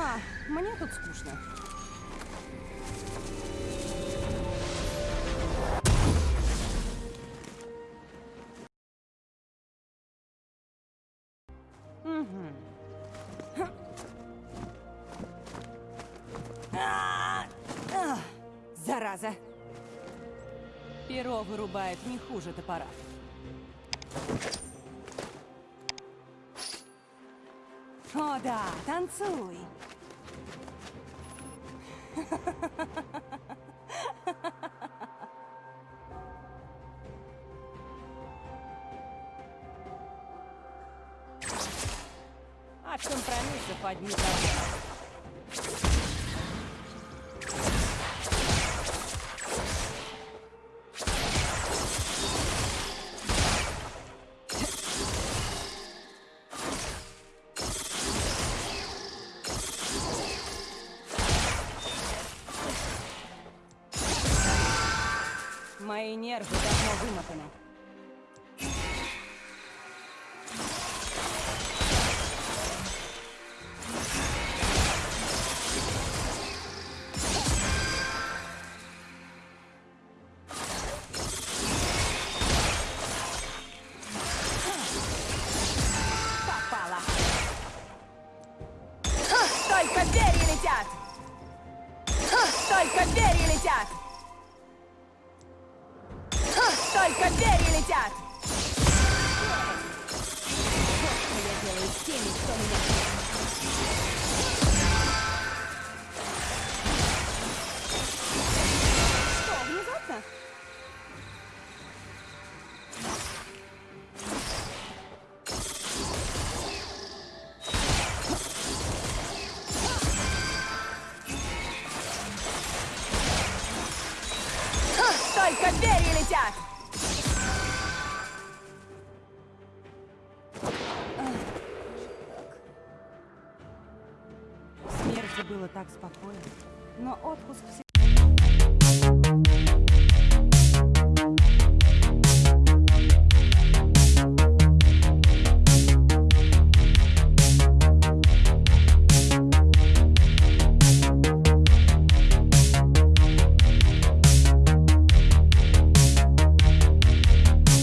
А, мне тут скучно. А, а, Зараза! Перо вырубает не хуже топора. О да, танцуй! От компромиссов одни Мои нервы давно вымотаны. Только перья летят! Только перья летят! Только перья летят! Что я делаю с теми, кто меня... Только перья летят! Смерти было так спокойно, но отпуск